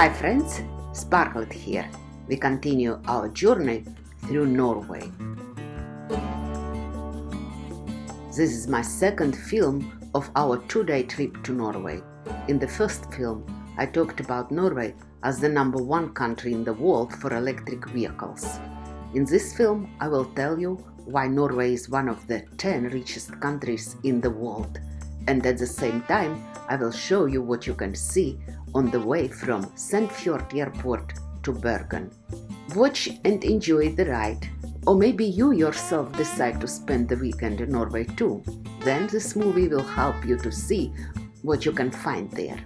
Hi friends, Sparklet here. We continue our journey through Norway. This is my second film of our two-day trip to Norway. In the first film, I talked about Norway as the number one country in the world for electric vehicles. In this film, I will tell you why Norway is one of the 10 richest countries in the world. And at the same time, I will show you what you can see on the way from Sandefjord Airport to Bergen. Watch and enjoy the ride. Or maybe you yourself decide to spend the weekend in Norway too. Then this movie will help you to see what you can find there.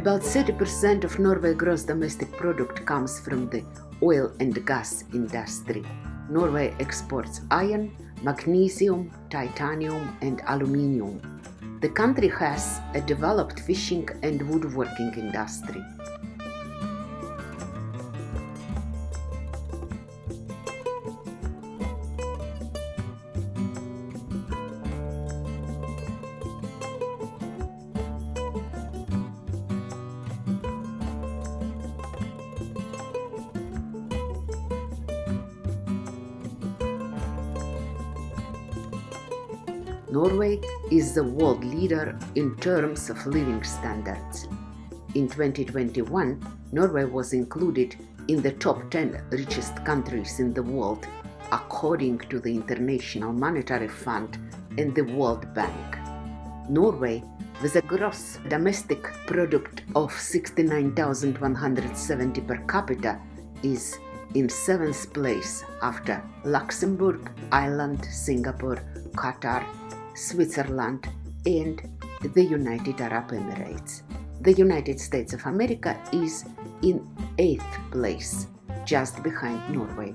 About 30% of Norway's gross domestic product comes from the oil and gas industry. Norway exports iron, magnesium, titanium and aluminium. The country has a developed fishing and woodworking industry. Norway is the world leader in terms of living standards. In 2021, Norway was included in the top 10 richest countries in the world according to the International Monetary Fund and the World Bank. Norway, with a gross domestic product of 69,170 per capita, is in seventh place after Luxembourg, Ireland, Singapore, Qatar, Switzerland, and the United Arab Emirates. The United States of America is in eighth place, just behind Norway.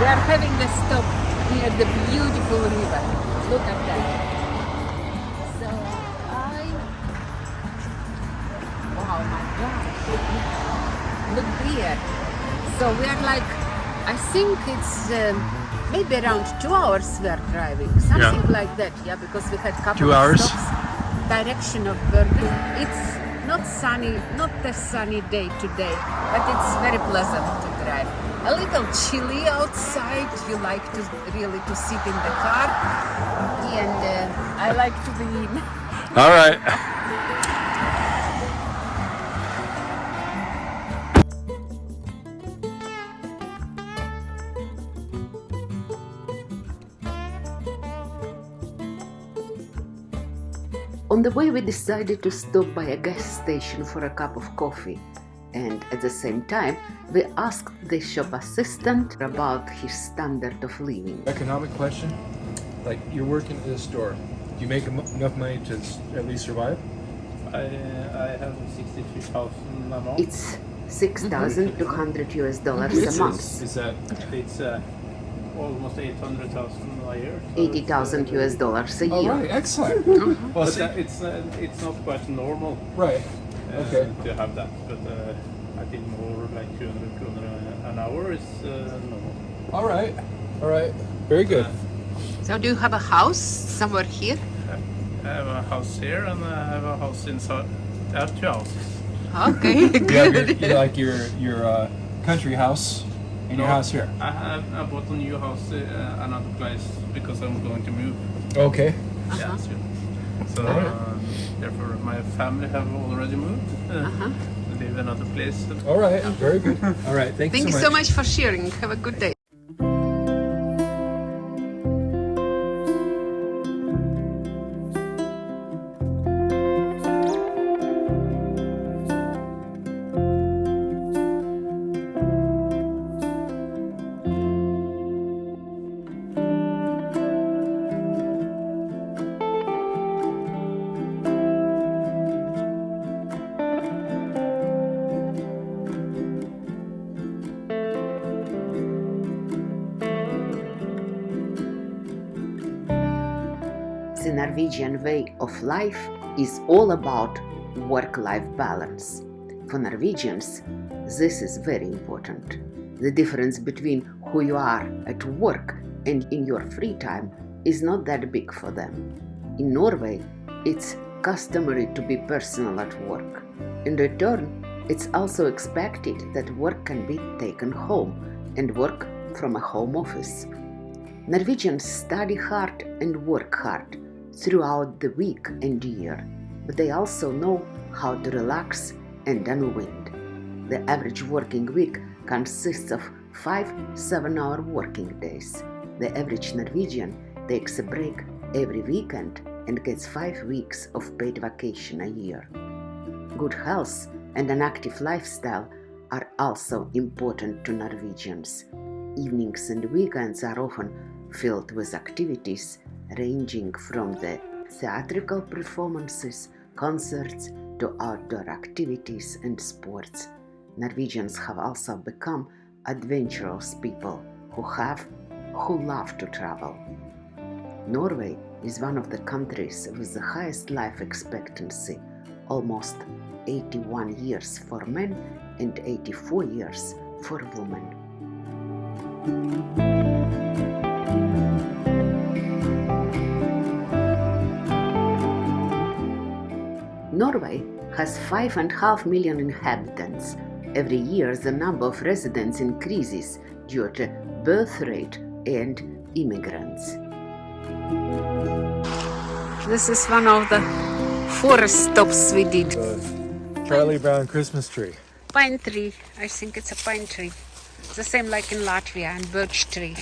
we are having a stop near the beautiful river. Look at that. So I... Wow, my God. Look here. So we are like, I think it's um, maybe around two hours we are driving. Something Yeah. like that, yeah, because we had couple Two of hours? stops direction of Bergen. It's not sunny, not a sunny day today, but it's very pleasant to drive. A little chilly outside. You like to really to sit in the car, and uh, I like to be in. All right. On the way, we decided to stop by a gas station for a cup of coffee. And at the same time, we asked the shop assistant about his standard of living. Economic question. Like you're working at this store. Do you make enough money to at least survive? I, I have 63,000 a month. It's 6,200 US dollars a month, Is that It's uh, almost 800,000 a year. so 80,000 uh, US dollars a all year. right? Excellent. well, But see, uh, it's uh, it's not quite normal right. uh, Okay. to have that. But uh, I think more like 200 kroner an hour is uh, normal. All right. All right. Very good. So do you have a house somewhere here? I have a house here and I have a house inside. I have two houses. Okay, You have your, you like your your uh, country house and your house here. I have I bought a new house uh, another place because I'm going to move. Okay. Yeah, soon. So Alright. uh, therefore my family have already moved. Uh, Uh-huh. They live another place. All right. Very good. All right. Thank, Thank you you so much for sharing. Have a good day. The Norwegian way of life is all about work life balance. For Norwegians, this is very important. The difference between who you are at work and in your free time is not that big for them. In Norway, it's customary to be personal at work. In return, it's also expected that work can be taken home and work from a home office. Norwegians study hard and work hard throughout the week and year, but they also know how to relax and unwind. The average working week consists of five seven hour working days. The average Norwegian takes a break every weekend and gets five weeks of paid vacation a year. Good health and an active lifestyle are also important to Norwegians. Evenings and weekends are often filled with activities ranging from the theatrical performances, concerts, to outdoor activities and sports. Norwegians have also become adventurous people who have who love to travel. Norway is one of the countries with the highest life expectancy, almost 81 years for men and 84 years for women. Norway has 5.5 million inhabitants. Every year, the number of residents increases due to birth rate and immigrants. This is one of the forest stops we did. The Charlie Brown Christmas tree. Pine tree. I think it's a pine tree. The same like in Latvia and birch tree.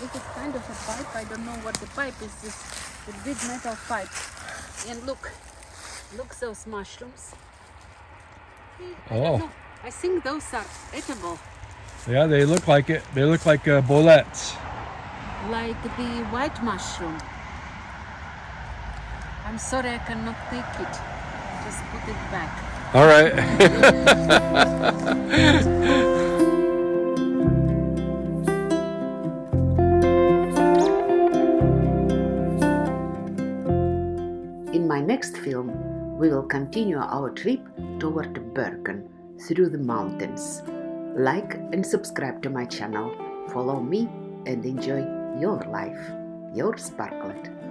This is kind of a pipe. I don't know what the pipe is. This a big metal pipe. And look, look those mushrooms. I Oh. I think those are edible, Yeah, they look like it. They look like uh, boletes. like the white mushroom. I'm sorry I cannot take it. Just put it back. All right. we will continue our trip toward Bergen through the mountains. Like and subscribe to my channel, follow me, and enjoy your life. Your Sparklet.